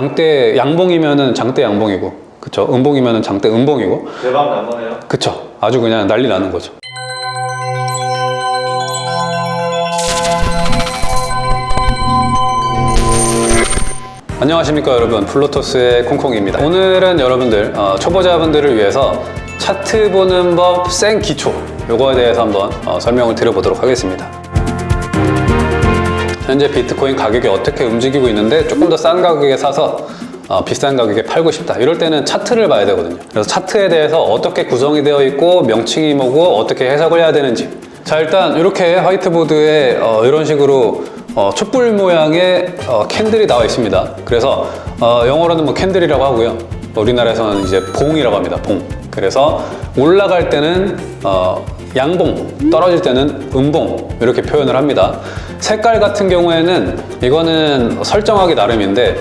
장대 양봉이면은 장대 양봉이고 그쵸? 음봉이면은 장대 음봉이고. 대박 난 거네요. 그쵸? 아주 그냥 난리 나는 거죠. 안녕하십니까 여러분. 플로토스의 콩콩입니다. 오늘은 여러분들 어, 초보자분들을 위해서 차트 보는 법생 기초. 요거에 대해서 한번 어, 설명을 드려보도록 하겠습니다 현재 비트코인 가격이 어떻게 움직이고 있는데 조금 더 싼 가격에 사서 어, 비싼 가격에 팔고 싶다. 이럴 때는 차트를 봐야 되거든요. 그래서 차트에 대해서 어떻게 구성이 되어 있고 명칭이 뭐고 어떻게 해석을 해야 되는지. 자 일단 이렇게 화이트보드에 어, 이런 식으로 어, 촛불 모양의 어, candle이 나와 있습니다. 그래서 어, 영어로는 뭐 candle이라고 하고요. 우리나라에서는 이제 봉이라고 합니다. 봉. 그래서 올라갈 때는 어, 양봉 떨어질 때는 음봉 이렇게 표현을 합니다. 색깔 같은 경우에는 이거는 설정하기 나름인데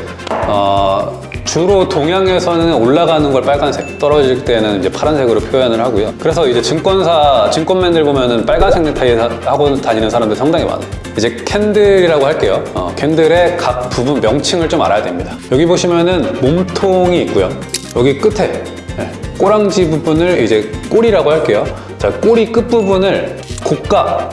어, 주로 동양에서는 올라가는 걸 빨간색 떨어질 때는 이제 파란색으로 표현을 하고요. 그래서 이제 증권사 증권맨들 보면은 빨간색 넥타이 사- 하고 다니는 사람들 상당히 많아요. 이제 candle이라고 할게요. 어, candle의 각 부분 명칭을 좀 알아야 됩니다. 여기 보시면은 몸통이 있고요. 여기 끝에 네, 꼬랑지 부분을 이제 꼬리라고 할게요 자 꼬리 끝 부분을 고가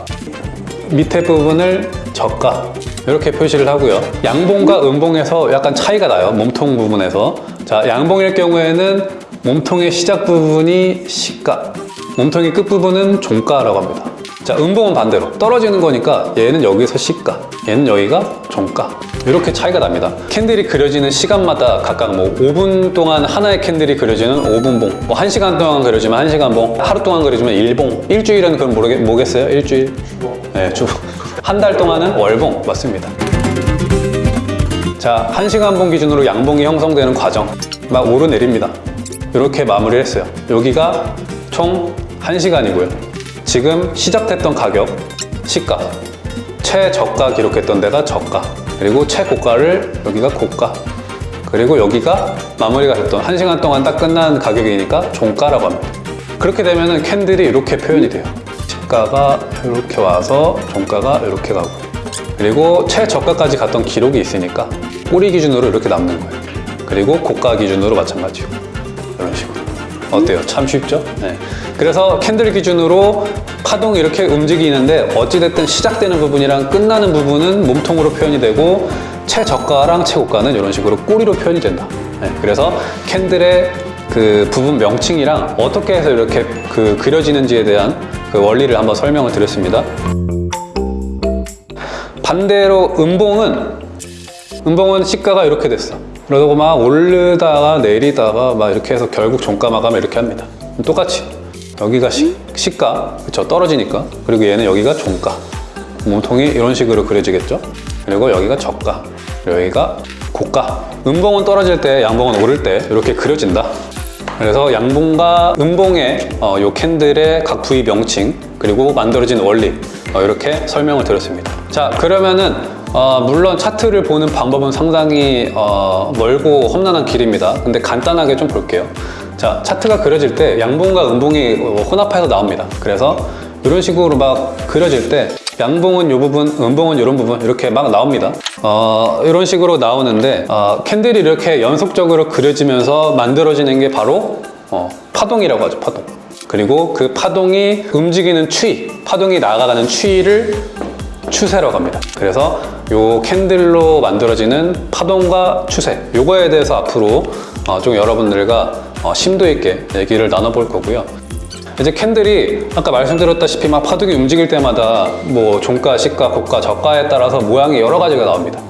밑에 부분을 저가 이렇게 표시를 하고요. 양봉과 음봉에서 약간 차이가 나요 몸통 부분에서. 자 양봉일 경우에는 몸통의 시작 부분이 시가 몸통의 끝 부분은 종가라고 합니다 자 음봉은 반대로 떨어지는 거니까 얘는 여기서 시가 얘는 여기가 종가 이렇게 차이가 납니다 캔들이 그려지는 시간마다 각각 뭐 5분 동안 하나의 캔들이 그려지는 5분봉 뭐 1시간 동안 그려지면 1시간봉 하루 동안 그려지면 1봉 일주일은 그럼 모르겠, 뭐겠어요? 일주일? 네, 주. 한달 동안은 월봉 맞습니다. 자, 한시간봉 기준으로 양봉이 형성되는 과정 막 오르내립니다. 이렇게 마무리를 했어요. 여기가 총 1시간이고요. 지금 시작됐던 가격, 시가, 최저가 기록했던 데가 저가, 그리고 최고가를 여기가 고가, 그리고 여기가 마무리가 됐던 1시간 동안 딱 끝난 가격이니까 종가라고 합니다. 그렇게 되면은 캔들이 이렇게 표현이 돼요. 시가가 이렇게 와서 종가가 이렇게 가고 그리고 최저가까지 갔던 기록이 있으니까 꼬리 기준으로 이렇게 남는 거예요. 그리고 고가 기준으로 마찬가지고 이런 식으로 어때요? 참 쉽죠? 네. 그래서 캔들 기준으로 파동이 이렇게 움직이는데 어찌됐든 시작되는 부분이랑 끝나는 부분은 몸통으로 표현이 되고 최저가랑 최고가는 이런 식으로 꼬리로 표현이 된다. 네. 그래서 캔들의 그 부분 명칭이랑 어떻게 해서 이렇게 그 그려지는지에 대한 그 원리를 한번 설명을 드렸습니다. 반대로 음봉은 음봉은 시가가 이렇게 됐어. 그러고 막 오르다가 내리다가 막 이렇게 해서 결국 종가 마감을 이렇게 합니다. 똑같이 여기가 시, 시가 그쵸 떨어지니까 그리고 얘는 여기가 종가 몸통이 이런 식으로 그려지겠죠. 그리고 여기가 저가 여기가 고가. 음봉은 떨어질 때 양봉은 오를 때 이렇게 그려진다. 그래서 양봉과 음봉의 어, 요 캔들의 각 부위 명칭 그리고 만들어진 원리 어, 이렇게 설명을 드렸습니다. 자 그러면은 어, 물론 차트를 보는 방법은 상당히 어, 멀고 험난한 길입니다. 근데 간단하게 좀 볼게요. 자 차트가 그려질 때 양봉과 음봉이 어, 혼합해서 나옵니다. 그래서 이런 식으로 막 그려질 때 양봉은 이 부분, 음봉은 이런 부분 이렇게 막 나옵니다. 어, 이런 식으로 나오는데 어, 캔들이 이렇게 연속적으로 그려지면서 만들어지는 게 바로 어, 파동이라고 하죠. 파동. 그리고 그 파동이 움직이는 추이, 파동이 나아가는 추이를 추세라고 합니다. 그래서 요 캔들로 만들어지는 파동과 추세 요거에 대해서 앞으로 어, 좀 여러분들과 어, 심도 있게 얘기를 나눠볼 거고요. 이제 캔들이 아까 말씀드렸다시피 막 파동이 움직일 때마다 뭐 종가, 시가, 고가, 저가에 따라서 모양이 여러 가지가 나옵니다.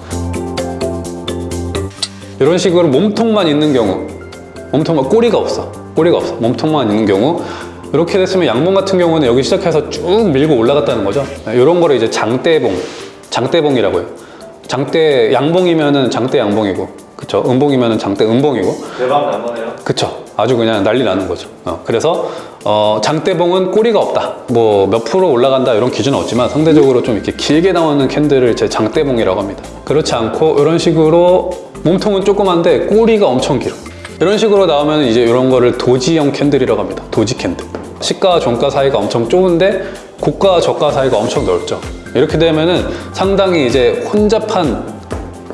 이런 식으로 몸통만 있는 경우 몸통만 꼬리가 없어. 꼬리가 없어. 몸통만 있는 경우 이렇게 됐으면 양봉 같은 경우는 여기 시작해서 쭉 밀고 올라갔다는 거죠. 이런 거를 이제 장대봉 장대봉이라고 해요. 장대 양봉이면은 장대 양봉이고 그쵸? 음봉이면은 장대 음봉이고. 대박 난 거네요. 그쵸 아주 그냥 난리 나는 거죠. 어, 그래서 어, 장대봉은 꼬리가 없다. 뭐 몇 프로 올라간다 이런 기준은 없지만 상대적으로 좀 이렇게 길게 나오는 candle을 제 장대봉이라고 합니다. 그렇지 않고 이런 식으로 몸통은 조그만데 꼬리가 엄청 길어. 이런 식으로 나오면 이제 이런 거를 doji형 candle이라고 합니다. doji candle. 시가와 종가 사이가 엄청 좁은데 고가와 저가 사이가 엄청 넓죠. 이렇게 되면은 상당히 이제 혼잡한 네,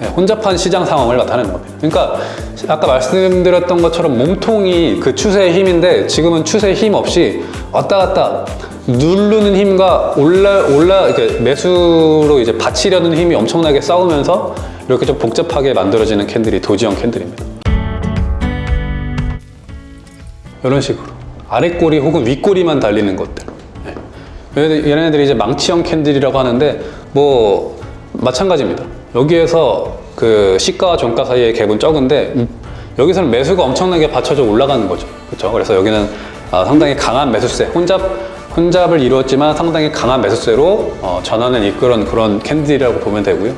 혼잡한 시장 상황을 나타내는 겁니다. 그러니까 아까 말씀드렸던 것처럼 몸통이 그 추세의 힘인데 지금은 추세의 힘 없이 왔다 갔다 누르는 힘과 올라 올라 이렇게 매수로 이제 받치려는 힘이 엄청나게 싸우면서 이렇게 좀 복잡하게 만들어지는 캔들이 도지형 캔들입니다. 이런 식으로 아랫꼬리 혹은 윗꼬리만 달리는 것들. 네. 얘네들- 얘네들이 이제 망치형 candle이라고 하는데 뭐 마찬가지입니다. 여기에서 그 시가와 종가 사이의 갭은 적은데 음, 여기서는 매수가 엄청나게 받쳐져 올라가는 거죠. 그렇죠? 그래서 여기는 아, 상당히 강한 매수세, 혼잡 혼잡을 이루었지만 상당히 강한 매수세로 어, 전환을 이끌은 그런 candle이라고 보면 되고요.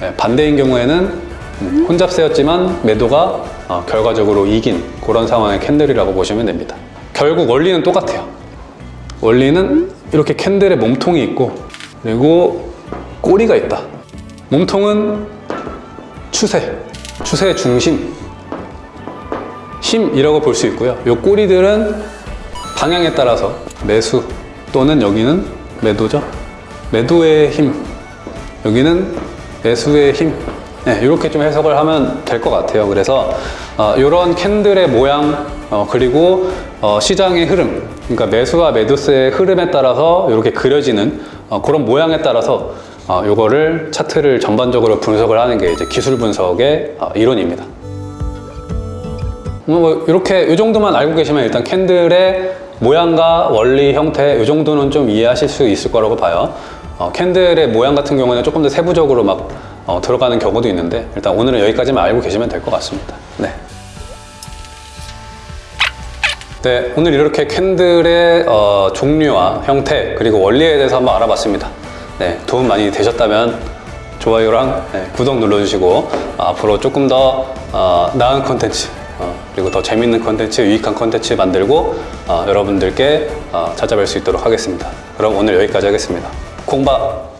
네, 반대인 경우에는 음, 혼잡세였지만 매도가 어, 결과적으로 이긴 그런 상황의 candle이라고 보시면 됩니다. 결국 원리는 똑같아요. 원리는 이렇게 candle의 몸통이 있고 그리고 꼬리가 있다. 몸통은 추세, 추세의 중심, 힘이라고 볼 수 있고요. 이 꼬리들은 방향에 따라서 매수 또는 여기는 매도죠. 매도의 힘, 여기는 매수의 힘. 네, 이렇게 좀 해석을 하면 될 것 같아요. 그래서 이런 캔들의 모양 어, 그리고 어, 시장의 흐름, 그러니까 매수와 매도세의 흐름에 따라서 이렇게 그려지는 어, 그런 모양에 따라서 어, 이거를 차트를 전반적으로 분석을 하는 게 이제 기술 분석의 어, 이론입니다. 뭐 이렇게 이 정도만 알고 계시면 일단 캔들의 모양과 원리, 형태 이 정도는 좀 이해하실 수 있을 거라고 봐요. 어, candle의 모양 같은 경우는 조금 더 세부적으로 막 어, 들어가는 경우도 있는데 일단 오늘은 여기까지만 알고 계시면 될 것 같습니다. 네. 네, 오늘 이렇게 candle의 어, 종류와 형태 그리고 원리에 대해서 한번 알아봤습니다. 네, 도움 많이 되셨다면 좋아요랑 네, 구독 눌러주시고 어, 앞으로 조금 더 어, 나은 컨텐츠 어, 그리고 더 재밌는 컨텐츠, 유익한 컨텐츠 만들고 어, 여러분들께 어, 찾아뵐 수 있도록 하겠습니다. 그럼 오늘 여기까지 하겠습니다. 콩밥